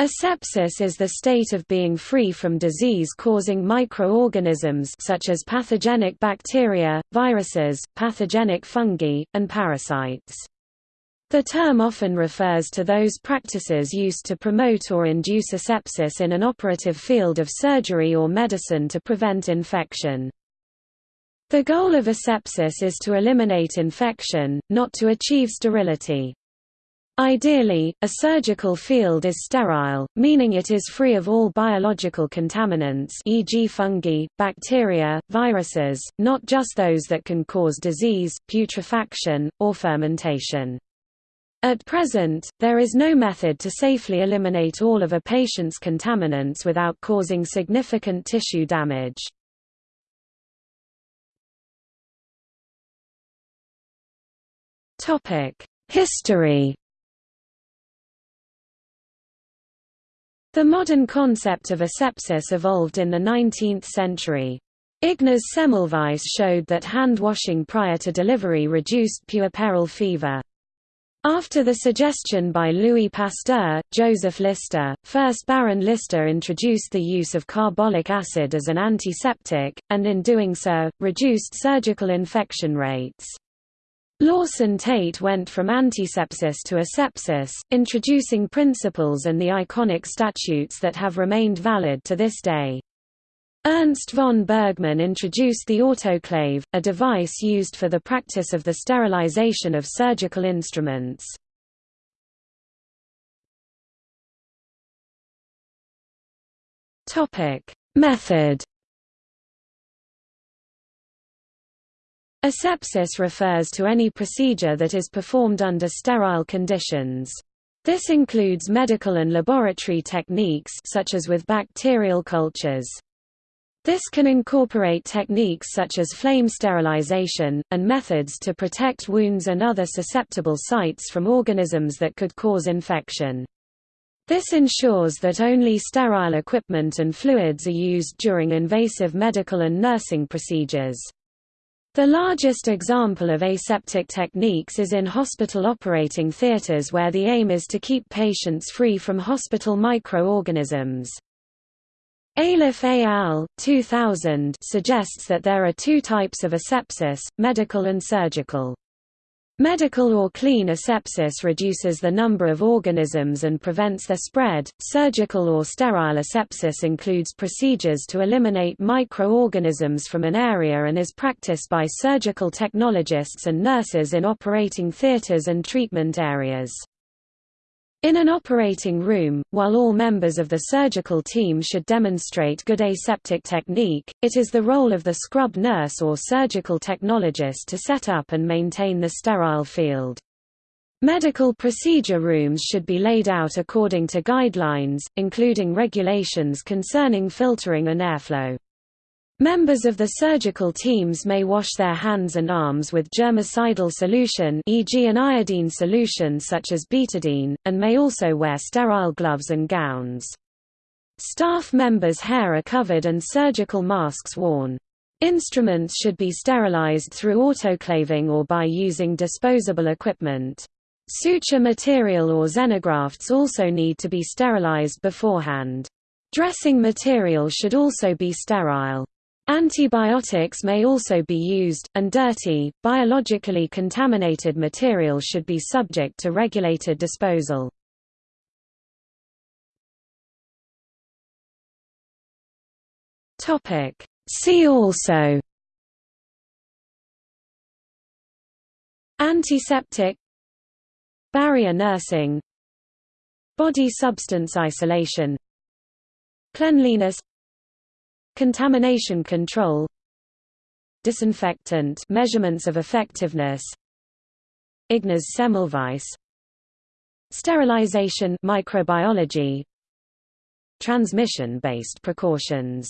Asepsis is the state of being free from disease-causing microorganisms such as pathogenic bacteria, viruses, pathogenic fungi, and parasites. The term often refers to those practices used to promote or induce asepsis in an operative field of surgery or medicine to prevent infection. The goal of asepsis is to eliminate infection, not to achieve sterility. Ideally, a surgical field is sterile, meaning it is free of all biological contaminants e.g. fungi, bacteria, viruses, not just those that can cause disease, putrefaction, or fermentation. At present, there is no method to safely eliminate all of a patient's contaminants without causing significant tissue damage. History The modern concept of asepsis evolved in the 19th century. Ignaz Semmelweis showed that hand washing prior to delivery reduced puerperal fever. After the suggestion by Louis Pasteur, Joseph Lister, first Baron Lister introduced the use of carbolic acid as an antiseptic, and in doing so, reduced surgical infection rates. Lawson Tait went from antisepsis to asepsis, introducing principles and the iconic statutes that have remained valid to this day. Ernst von Bergmann introduced the autoclave, a device used for the practice of the sterilization of surgical instruments. Method Asepsis refers to any procedure that is performed under sterile conditions. This includes medical and laboratory techniques such as with bacterial cultures. This can incorporate techniques such as flame sterilization, and methods to protect wounds and other susceptible sites from organisms that could cause infection. This ensures that only sterile equipment and fluids are used during invasive medical and nursing procedures. The largest example of aseptic techniques is in hospital operating theaters where the aim is to keep patients free from hospital microorganisms. Ayliffe et al. 2000 suggests that there are two types of asepsis, medical and surgical. Medical or clean asepsis reduces the number of organisms and prevents their spread. Surgical or sterile asepsis includes procedures to eliminate microorganisms from an area and is practiced by surgical technologists and nurses in operating theaters and treatment areas. In an operating room, while all members of the surgical team should demonstrate good aseptic technique, it is the role of the scrub nurse or surgical technologist to set up and maintain the sterile field. Medical procedure rooms should be laid out according to guidelines, including regulations concerning filtering and airflow. Members of the surgical teams may wash their hands and arms with germicidal solution e.g. an iodine solution such as betadine, and may also wear sterile gloves and gowns. Staff members' hair are covered and surgical masks worn. Instruments should be sterilized through autoclaving or by using disposable equipment. Suture material or xenografts also need to be sterilized beforehand. Dressing material should also be sterile. Antibiotics may also be used, and dirty, biologically contaminated material should be subject to regulated disposal. See also Antiseptic Barrier nursing Body substance isolation Cleanliness Contamination control Disinfectant measurements of effectiveness Ignaz Semmelweis Sterilization microbiology Transmission-based precautions